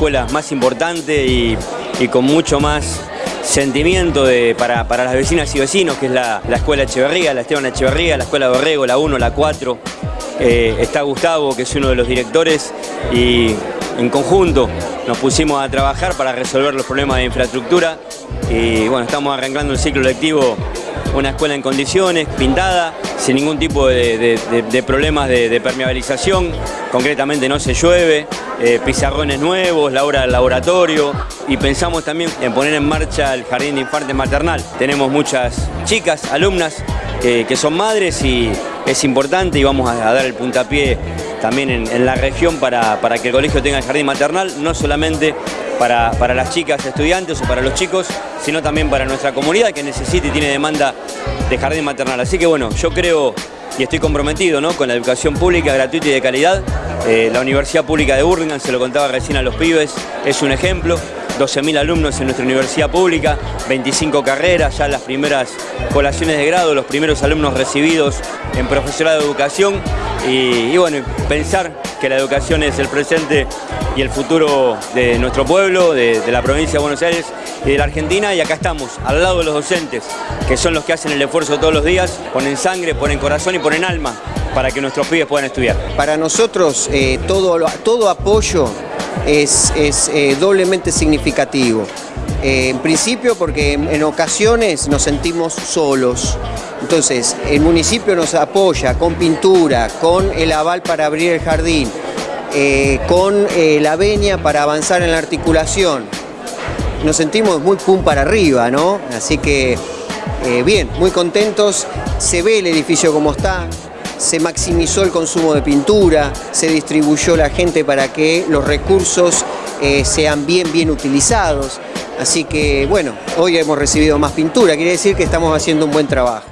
escuelas más importantes y, con mucho más sentimiento de, para, para, las vecinas y vecinos, que es la, la Escuela Echeverría, la Esteban Echeverría, la Escuela Borrego, la 1, la 4. Eh, está Gustavo, que es uno de los directores, y en conjunto nos pusimos a trabajar para resolver los problemas de infraestructura y bueno, estamos arrancando el ciclo lectivo una escuela en condiciones, pintada, sin ningún tipo de, problemas de, permeabilización, concretamente no se llueve, eh, pizarrones nuevos, la hora del laboratorio y pensamos también en poner en marcha el jardín de infantes maternal. Tenemos muchas chicas, alumnas, que son madres y es importante y vamos a, dar el puntapié también en, la región para, para, que el colegio tenga el jardín maternal, no solamente para, para, las chicas estudiantes o para los chicos, sino también para nuestra comunidad que necesita y tiene demanda de jardín maternal. Así que bueno, yo creo y estoy comprometido ¿no? con la educación pública, gratuita y de calidad. Eh, la Universidad Pública de Burlingame, se lo contaba recién a los pibes, es un ejemplo. 12.000 alumnos en nuestra universidad pública, 25 carreras, ya las primeras colaciones de grado, los primeros alumnos recibidos en profesorado de educación y, bueno, pensar que la educación es el presente y el futuro de nuestro pueblo, de, de, la provincia de Buenos Aires y de la Argentina y acá estamos, al lado de los docentes, que son los que hacen el esfuerzo todos los días, ponen sangre, ponen corazón y ponen alma para que nuestros pibes puedan estudiar. Para nosotros eh, todo, todo apoyo es, es eh, doblemente significativo. Eh, en principio porque en, ocasiones nos sentimos solos. Entonces, el municipio nos apoya con pintura, con el aval para abrir el jardín, eh, con la venia para avanzar en la articulación. Nos sentimos muy pum para arriba, ¿no? Así que, bien, muy contentos. Se ve el edificio como está, se maximizó el consumo de pintura, se distribuyó la gente para que los recursos eh, sean bien, bien utilizados. Así que, bueno, hoy hemos recibido más pintura, quiere decir que estamos haciendo un buen trabajo.